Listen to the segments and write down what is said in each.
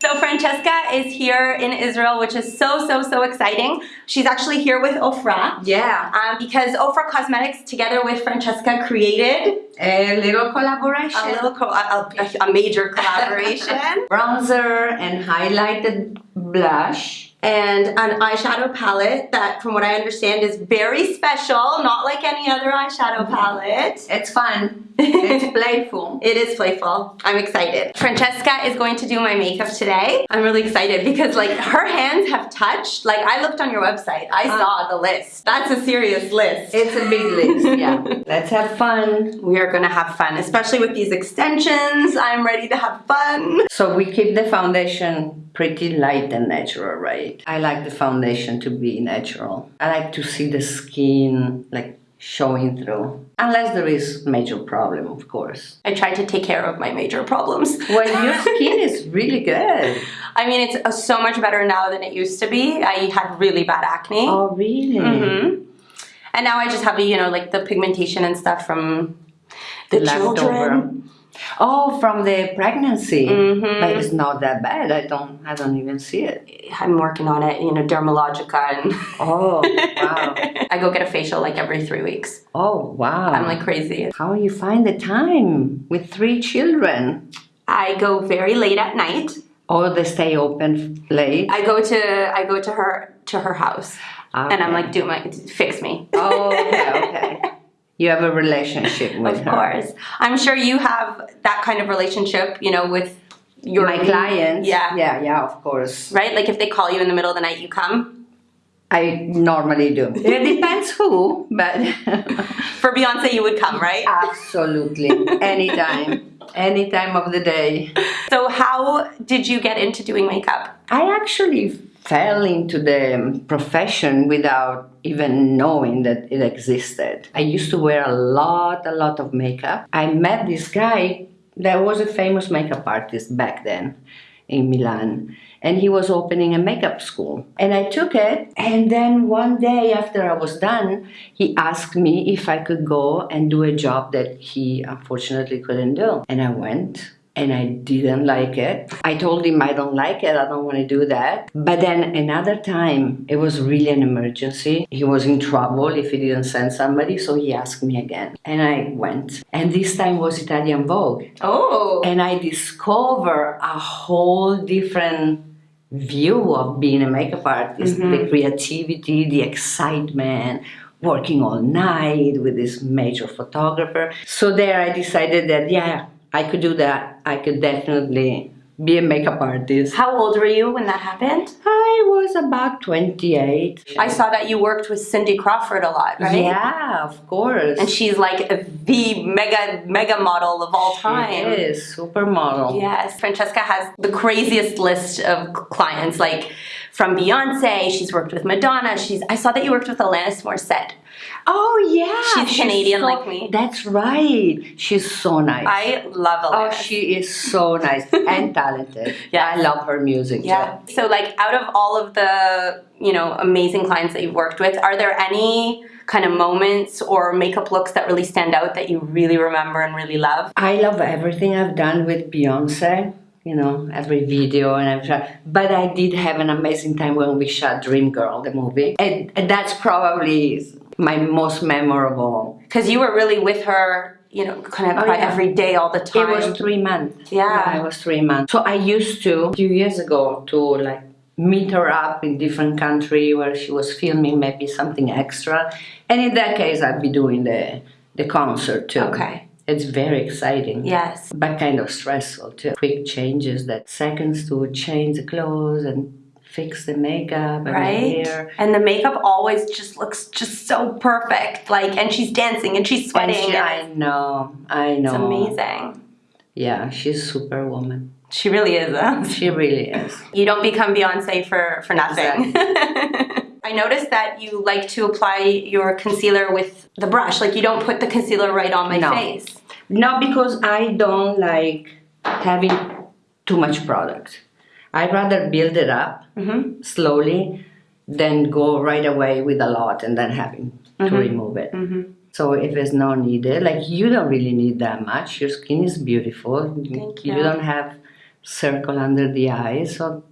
So Francesca is here in Israel, which is so, so, so exciting. She's actually here with Ofra. Yeah. Um, because Ofra Cosmetics, together with Francesca, created a little collaboration. a little, co- a, a, a major collaboration. Bronzer and highlighted blush. and an eyeshadow palette that, from what I understand, is very special, not like any other eyeshadow palette. It's fun. It's playful. It is playful. I'm excited. Francesca is going to do my makeup today. I'm really excited because like her hands have touched. Like I looked on your website. I Uh. saw the list. That's a serious list. It's a big list, yeah. Let's have fun. we are gonna have fun, especially with these extensions. I'm ready to have fun. So we keep the foundation pretty light and natural, right? I like the foundation to be natural. I like to see the skin like showing through. Unless there is major problem, of course. I try to take care of my major problems. Well, your skin is really good. I mean, it's uh, so much better now than it used to be. I had really bad acne. Oh, really? hmm And now I just have, you know, like the pigmentation and stuff from the Leftover. children. Oh, from the pregnancy. Mhm. But it's not that bad. I don't I don't even see it. I'm working on it, you know, Dermalogica and Oh, wow. I go get a facial like every three weeks. Oh, wow. I'm like crazy. How you find the time with three children? I go very late at night. Oh, they stay open late. I go to I go to her to her house and I'm like, do my fix me. Oh, okay, okay. You have a relationship with Of her. course. I'm sure you have that kind of relationship, you know, with your My clients. Yeah. Yeah, yeah, of course. Right? Like if they call you in the middle of the night, you come. I normally do. It depends who, but For Beyonce, you would come, right? absolutely. Anytime. Any time of the day. So how did you get into doing makeup? I actually fell into the profession without even knowing that it existed. I used to wear a lot, a lot of makeup. I met this guy that was a famous makeup artist back then in Milan. And he was opening a makeup school. And I took it. And then one day after I was done, he asked me if I could go and do a job that he unfortunately couldn't do. And I went and I didn't like it. I told him I don't like it, I don't want to do that. But then another time, it was really an emergency. He was in trouble if he didn't send somebody, so he asked me again. And I went. And this time was Italian Vogue. Oh. And I discovered a whole different view of being a makeup artist mm-hmm. the creativity, the excitement, working all night with this major photographer. So there I decided that, yeah, I could do that. I could definitely be a makeup artist. How old were you when that happened? I was about 28. I saw that you worked with Cindy Crawford a lot, right? Yeah, of course. And she's like the mega, mega model of all time. She is supermodel. Yes, Francesca has the craziest list of clients, like from Beyonce. She's worked with Madonna. She's. I saw that you worked with Alanis Morissette. Oh yeah, She's Canadian so- like me. That's right. She's so nice. I love oh, Alanis. oh, she is so nice and talented. Yeah. I love her music. yeah. So, like, out of all of the you know amazing clients that you've worked with, are there any kind of moments or makeup looks that really stand out that you really remember and really love? I love everything I've done with Beyonce. You know, every video and everything. But I did have an amazing time when we shot Dream Girl, the movie, and, and that's probably my most memorable. Because you were really with her, you know, kind of Oh, yeah. every day, all the time. It was three months. Yeah. it was three months. So I used to a few years ago to like meet her up in different country where she was filming maybe something extra, and in that case I'd be doing the the concert too. Okay. It's very exciting. Yes. But kind of stressful too. Quick changes that seconds to change the clothes and fix the makeup and the right? hair. And the makeup always just looks just so perfect. Like, and she's dancing and she's And sweating. she, and I know, I know. it's amazing. Yeah, she's superwoman. She really is. Huh? She really is. You don't become Beyonce for for nothing. I noticed that you like to apply your concealer with the brush. Like, you don't put the concealer right on my No. face. No, because I don't like having too much product. I'd rather build it up Mm-hmm. slowly than go right away with a lot and then having to remove it. Mm-hmm. So if it's not needed, like you don't really need that much. Your skin is beautiful. Thank You you. don't have circle under the eyes. So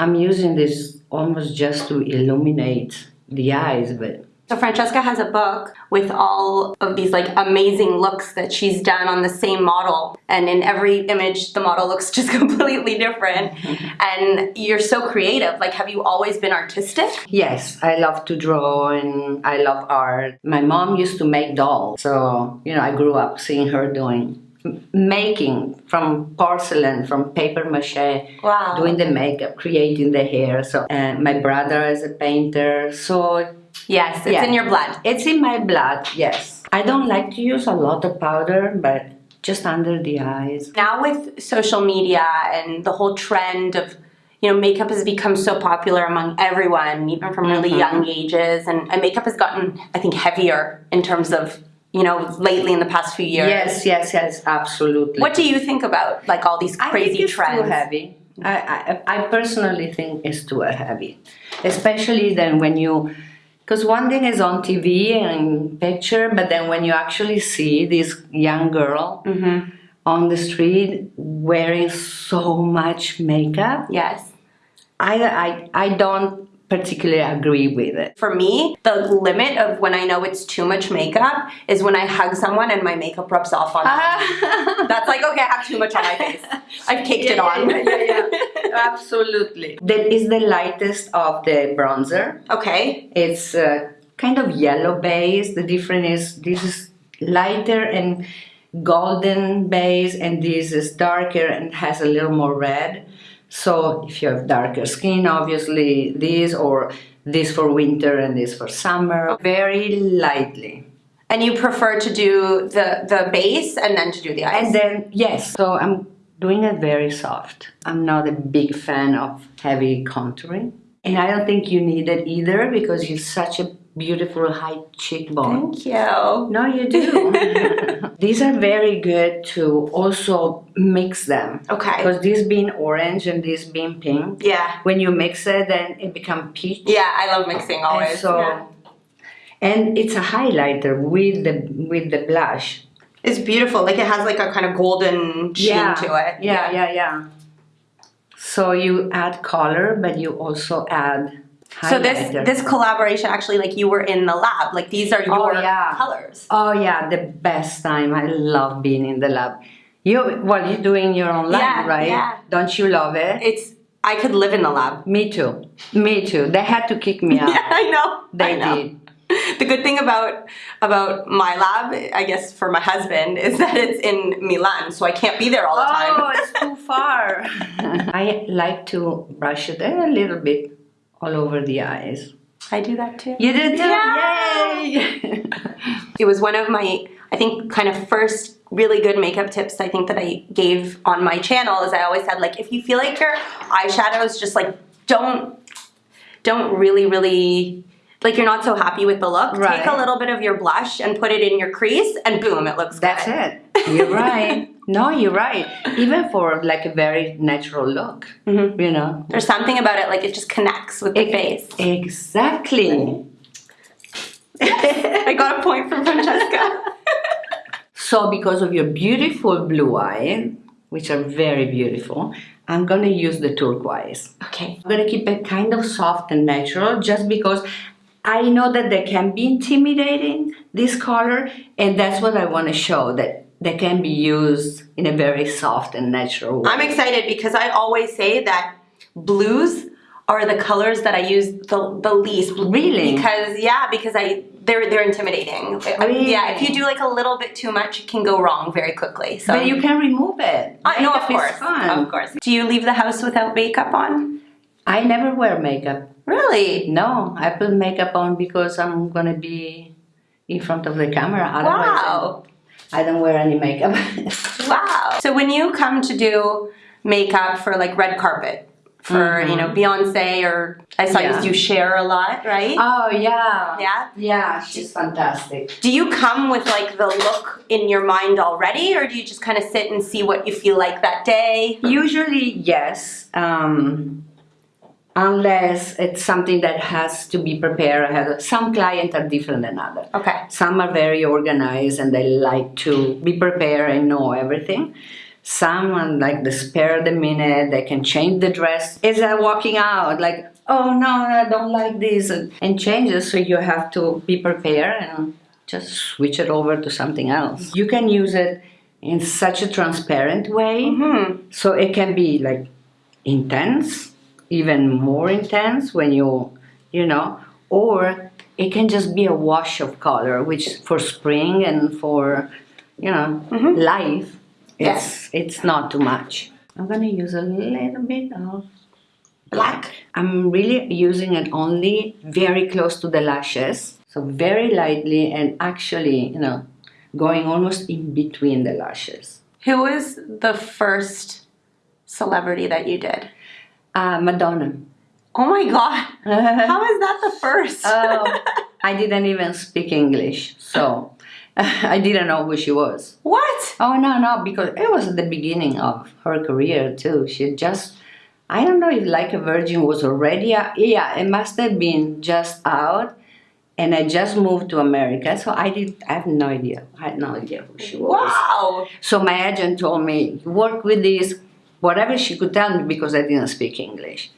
I'm using this almost just to illuminate the eyes, but So Francesca has a book with all of these like amazing looks that she's done on the same model. And in every image, the model looks just completely different. and you're so creative. Like, have you always been artistic? yes, I love to draw and I love art. My mom used to make dolls, so you know I grew up seeing her doing making from porcelain, from paper mache, Wow. doing the makeup, creating the hair. So, and my brother is a painter, so Yes, it's Yeah. in your blood. It's in my blood, yes. I don't like to use a lot of powder, but just under the eyes. Now with social media and the whole trend of you know, makeup has become so popular among everyone, even from really mm-hmm. young ages, and, and makeup has gotten, I think, heavier in terms of, you know, lately in the past few years. Yes, yes, yes, absolutely. What do you think about like all these I crazy think it's trends? too heavy. I, I, I personally think it's too heavy, especially then when you, because one thing is on TV and picture, but then when you actually see this young girl Mm-hmm. on the street wearing so much makeup, Yes. I, I, I don't particularly agree with it. For me, the limit of when I know it's too much makeup is when I hug someone and my makeup rubs off on them. That's like, okay, I have too much on my face. I've caked it on. yeah, yeah, yeah. Absolutely. That is the lightest of the bronzer. okay. It's uh, kind of yellow base. The difference is this is lighter and golden base, and this is darker and has a little more red. So if you have darker skin, obviously this or this for winter and this for summer, very lightly. And you prefer to do the, the base and then to do the eyes. And then, yes, so I'm doing it very soft. I'm not a big fan of heavy contouring. And I don't think you need it either because you're such a beautiful high cheekbone. Thank you. No, you do. These are very good to also mix them. Okay. Because this being orange and this being pink, Yeah. when you mix it, then it becomes peach. Yeah, I love mixing always. And so, Yeah. and it's a highlighter with the with the blush. It's beautiful. Like it has like a kind of golden sheen yeah. to it. Yeah, yeah, yeah. So you add color, but you also add So this this collaboration actually like you were in the lab. Like these are Oh, your yeah. colors. Oh yeah, the best time. I love being in the lab. You well, you're doing your own lab, Yeah, right? yeah. Don't you love it? It's I could live in the lab. Me too. Me too. They had to kick me out. Yeah, I know. They I know. did. The good thing about about my lab, I guess for my husband, is that it's in Milan, so I can't be there all the oh, time. Oh, it's too far. I like to brush it a little bit all over the eyes. I do that too. You did too? Yeah. Yay! It was one of my, I think, kind of first really good makeup tips I think that I gave on my channel is I always said like if you feel like your eyeshadows just like don't don't really really like you're not so happy with the look, take a little bit of your blush and put it in your crease and boom, it looks That's good. it. You're right. No, you're right. Even for like a very natural look, Mhm. you know. There's something about it like it just connects with the face. Exactly. I got a point from Francesca. So, because of your beautiful blue eye, which are very beautiful, I'm gonna use the turquoise. okay. I'm gonna keep it kind of soft and natural just because I know that they can be intimidating, this color, and that's what I wanna show that they can be used in a very soft and natural way. I'm excited because I always say that blues are the colors that I use the, the least. Really? Because yeah, because I they're they're intimidating. Really? Yeah, if you do like a little bit too much, it can go wrong very quickly. So but you can remove it. I know, of course, fun. of course. Do you leave the house without makeup on? I never wear makeup. Really? No, I put makeup on because I'm gonna be in front of the camera. Otherwise, Wow. I don't wear any makeup. Wow. So when you come to do makeup for like red carpet for you know Beyonce or I saw. Yeah. you share a lot, right? oh yeah, yeah. yeah. She's fantastic. Do you come with like the look in your mind already, or do you just kind of sit and see what you feel like that day? Usually, yes. Um, unless it's something that has to be prepared ahead. of- Some clients are different than others. Okay. Some are very organized and they like to be prepared and know everything. someone like the spare of the minute, they can change the dress. Is that walking out? Like, oh no, I don't like this, and, changes. So you have to be prepared and just switch it over to something else. You can use it in such a transparent way, Mm-hmm. so it can be like intense, even more intense when you, you know, or it can just be a wash of color, which for spring and for, you know, mm-hmm. life, it's it's not too much. I'm gonna use a little bit of black. I'm really using it only very close to the lashes, so very lightly and actually, you know, going almost in between the lashes. Who was the first celebrity that you did? Uh, Madonna. Oh my god. How is that the first? Oh, I didn't even speak English, so I didn't know who she was. what? Oh no, no, because it was at the beginning of her career too. She just, I don't know if Like a Virgin was already, out. yeah, it must have been just out, and I just moved to America, so I did. I have no idea. I had no idea who she was. Wow. So my agent told me, work with this, whatever she could tell me because I didn't speak English.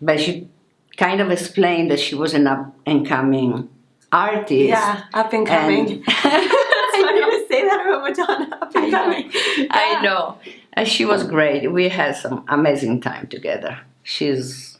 But she kind of explained that she was an up and coming artist. Yeah, up and coming. And- It's funny to say that about Madonna. Up and coming. I know. And she was great. We had some amazing time together. She's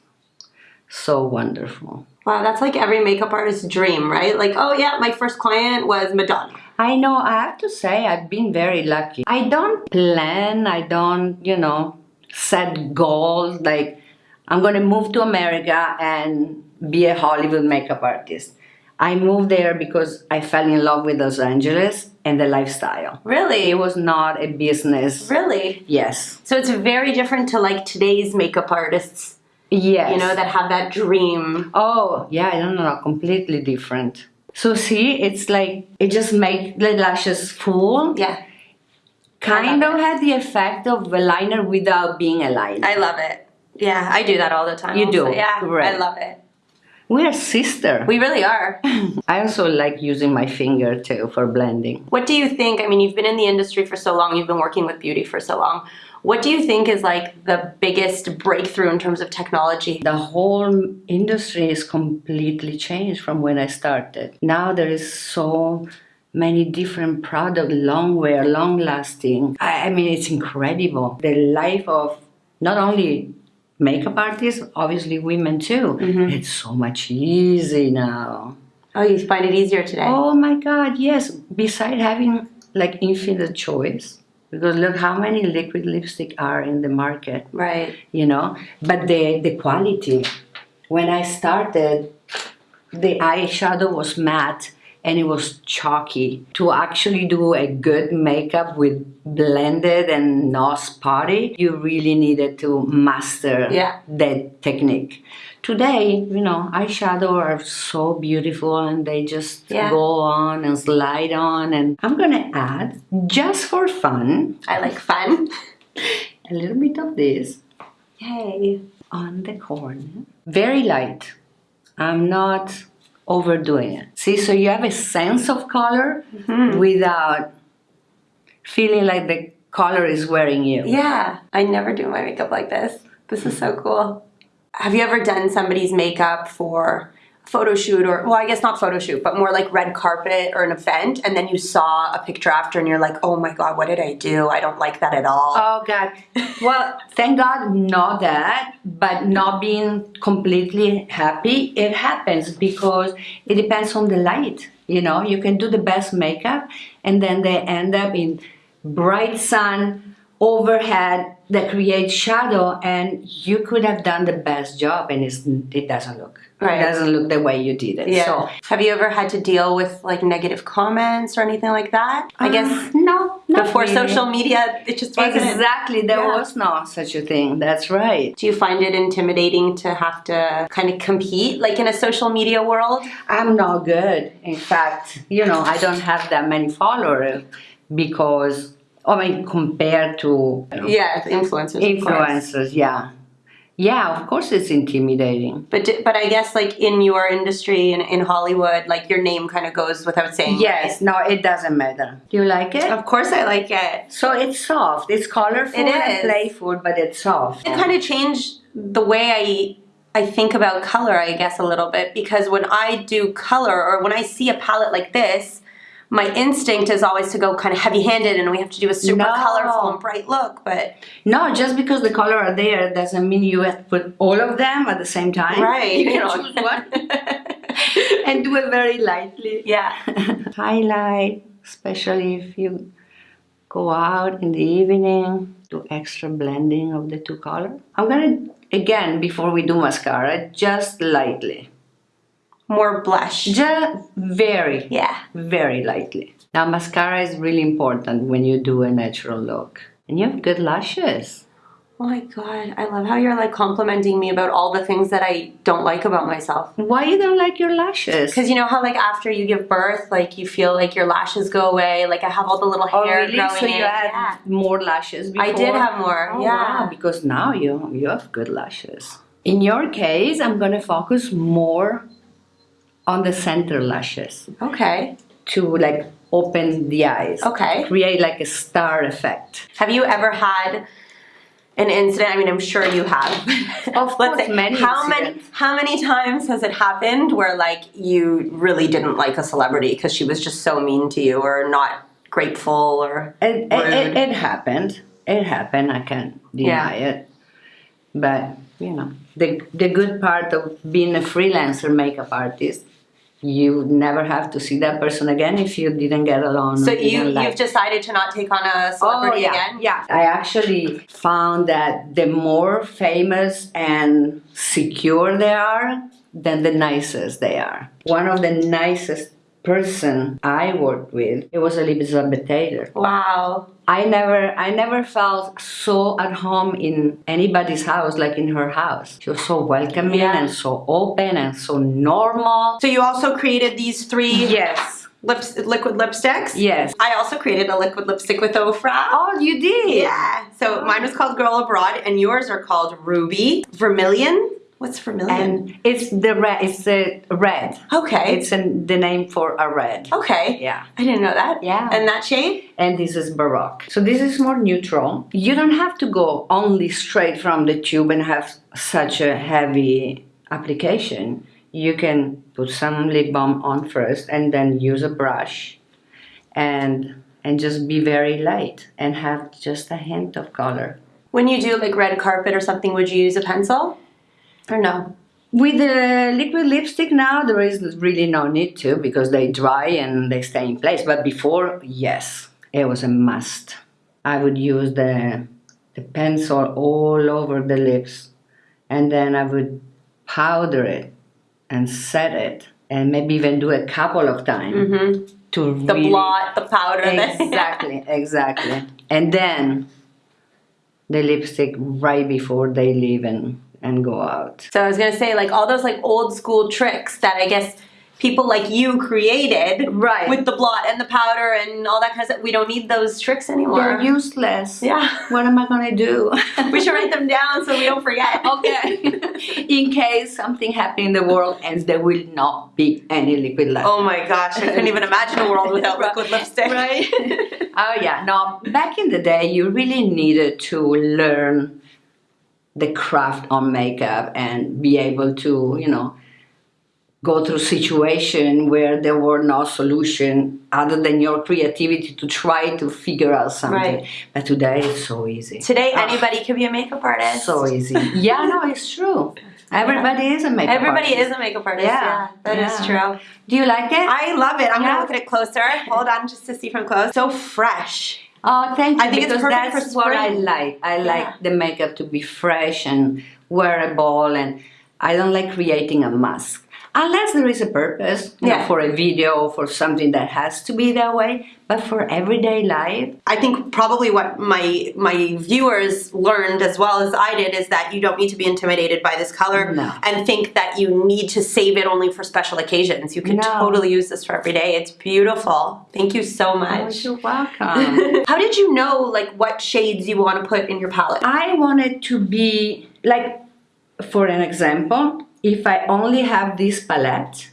so wonderful. Wow, that's like every makeup artist's dream, right? Like, oh yeah, my first client was Madonna. I know, I have to say, I've been very lucky. I don't plan, I don't, you know, set goals like I'm going to move to America and be a Hollywood makeup artist. I moved there because I fell in love with Los Angeles and the lifestyle. Really? It was not a business. Really? Yes. So it's very different to like today's makeup artists, Yes. you know, that have that dream. Oh, yeah, I don't know, completely different. So see, it's like it just make the lashes full. Yeah, Kind of had the effect of a liner without being a liner. I love it. Yeah, I do that all the time. You also. do? Yeah, Great. I love it. We are sister. We really are. I also like using my finger too for blending. What do you think? I mean, you've been in the industry for so long, you've been working with beauty for so long. What do you think is like the biggest breakthrough in terms of technology? The whole industry is completely changed from when I started. Now there is so many different products, long wear, long lasting. I, I mean, it's incredible. The life of not only makeup artists, obviously women too. Mm-hmm. It's so much easy now. Oh, you find it easier today? Oh my God, yes. Besides having like infinite choice, because look how many liquid lipstick are in the market, Right. you know. But the the quality. When I started, the eyeshadow was matte and it was chalky. To actually do a good makeup with blended and not spotty, you really needed to master Yeah. that technique. Today, you know, eyeshadow are so beautiful and they just Yeah. go on and slide on. And I'm gonna add, just for fun, I like fun. a little bit of this Yay. on the corner. Very light. I'm not overdoing it. See, so you have a sense of color mm-hmm. without feeling like the color is wearing you. Yeah, I never do my makeup like this. This is so cool. Have you ever done somebody's makeup for photo shoot or, well, I guess not photo shoot, but more like red carpet or an event, and then you saw a picture after and you're like, oh my God, what did I do? I don't like that at all. Oh God. Well, thank God, not that, but not being completely happy. It happens because it depends on the light. You know, you can do the best makeup, and then they end up in bright sun overhead that creates shadow, and you could have done the best job, and it's, it doesn't look. Right. It doesn't look the way you did it. yeah. So Have you ever had to deal with like negative comments or anything like that? I guess uh, no, not before really. social media, it just wasn't. Exactly, there Yeah. was no such a thing. That's right. Do you find it intimidating to have to kind of compete, like in a social media world? I'm not good. In fact, you know, I don't have that many followers because, Oh, I mean, compared to Yeah, influencers. influencers, yeah. Yeah, of course it's intimidating. But but I guess like in your industry in, in Hollywood, like your name kind of goes without saying. Yes, no, it doesn't matter. Do you like it? Of course, I like it. So it's soft. It's colorful It is and playful, but it's soft. It kind of changed the way I I think about color, I guess, a little bit because when I do color or when I see a palette like this, my instinct is always to go kind of heavy-handed and we have to do a super No. colorful and bright look. But No, just because the color are there doesn't mean you have to put all of them at the same time. right, You can choose one and do it very lightly. yeah. Highlight, especially if you go out in the evening, do extra blending of the two colors. I'm gonna again before we do mascara, just lightly. More blush. Just very, Yeah. very lightly. Now mascara is really important when you do a natural look. And you have good lashes. Oh my god, I love how you're like complimenting me about all the things that I don't like about myself. Why you don't like your lashes? Because you know how like after you give birth, like you feel like your lashes go away. Like I have all the little Oh hair really? growing So in. you had Yeah. more lashes before? I did have more. Oh, yeah. wow, because now you you have good lashes. In your case, I'm gonna focus more on the center lashes Okay. to like open the eyes. Okay. Create like a star effect. Have you ever had an incident? I mean, I'm sure you have. Of course, many how many how many times has it happened where like you really didn't like a celebrity because she was just so mean to you or not grateful or It, it, it, it happened. It happened. I can't deny it. But you know, the the good part of being a freelancer makeup artist, you never have to see that person again if you didn't get along. so you like you've decided to not take on a celebrity oh, yeah, again? Yeah, I actually found that the more famous and secure they are, then the nicest they are. One of the nicest person I worked with, it was Elizabeth Taylor. Wow. I never I never felt so at home in anybody's house like in her house. She was so welcoming Yeah. and so open and so normal. So you also created these three Yes. lips liquid lipsticks? Yes. I also created a liquid lipstick with Ofra. Oh, you did. Yeah. So mine was called Girl Abroad, and yours are called Ruby Vermilion. What's vermilion? And it's the red. It's the red. okay. It's an, the name for a red. okay. Yeah. I didn't know that. Yeah. And that shade? And this is Baroque. So this is more neutral. You don't have to go only straight from the tube and have such a heavy application. You can put some lip balm on first and then use a brush and and just be very light and have just a hint of color. When you do like red carpet or something, would you use a pencil? No? With the liquid lipstick now, there is really no need to because they dry and they stay in place. But before, yes, it was a must. I would use the, the pencil all over the lips and then I would powder it and set it and maybe even do a couple of times Mm-hmm. to The really blot, the powder. exactly exactly and then the lipstick right before they leave and, and go out So I was gonna say, like all those like old school tricks that I guess people like you created, Right. With the blot and the powder and all that kind of stuff. We don't need those tricks anymore. They're useless. Yeah. What am I gonna do? we should write them down so we don't forget. okay. in case something happened in the world and there will not be any liquid left. Oh my gosh, I couldn't even imagine a world without liquid lipstick. Right. oh yeah. Now, back in the day, you really needed to learn the craft on makeup and be able to, you know, go through situation where there were no solution other than your creativity to try to figure out something. Right. But today it's so easy. Today, Ah. anybody can be a makeup artist. So easy. Yeah, no, it's true. Everybody is a makeup artist. Everybody artist. is a makeup artist. Yeah, Yeah, that is yeah. true. Do you like it? I love it. I'm Yeah. gonna look at it closer. Hold on, just to see from close. So fresh. Oh, thank you. I think it's because that's what I like. I Yeah. like the makeup to be fresh and wearable, and I don't like creating a mask. Unless there is a purpose, know, Yeah. for a video or for something that has to be that way, but for everyday life, I think probably what my my viewers learned as well as I did is that you don't need to be intimidated by this color No. and think that you need to save it only for special occasions. You can No. totally use this for every day. It's beautiful. Thank you so oh, much. you're welcome. How did you know like what shades you want to put in your palette? I wanted to be like for an example, if I only have this palette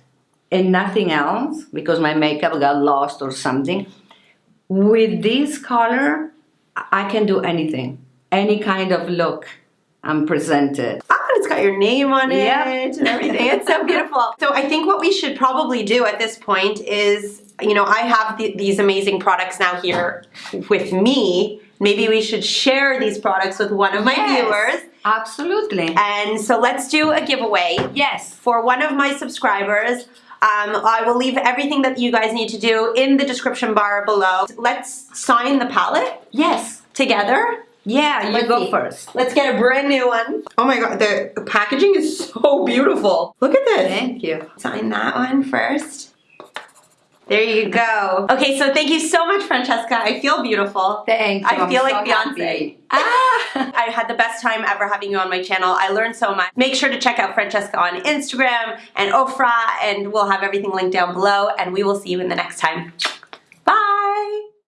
and nothing else, because my makeup got lost or something, with this color, I can do anything, any kind of look I'm presented. Ah, it's got your name on it Yep. and everything. It's so beautiful. So I think what we should probably do at this point is, you know, I have the, these amazing products now here with me. Maybe we should share these products with one of my Yes. viewers. Absolutely. And so let's do a giveaway Yes. for one of my subscribers. Um, I will leave everything that you guys need to do in the description bar below. Let's sign the palette Yes. together. Yeah, you Let's go see. first. Let's get a brand new one. Oh my god, the packaging is so beautiful. Look at this. Thank you. Sign that one first. There you go. Okay, so thank you so much, Francesca. I feel beautiful. Thank you. I I'm feel so like Beyonce. happy. Ah! I had the best time ever having you on my channel. I learned so much. Make sure to check out Francesca on Instagram and Ofra, and we'll have everything linked down below, and we will see you in the next time. Bye!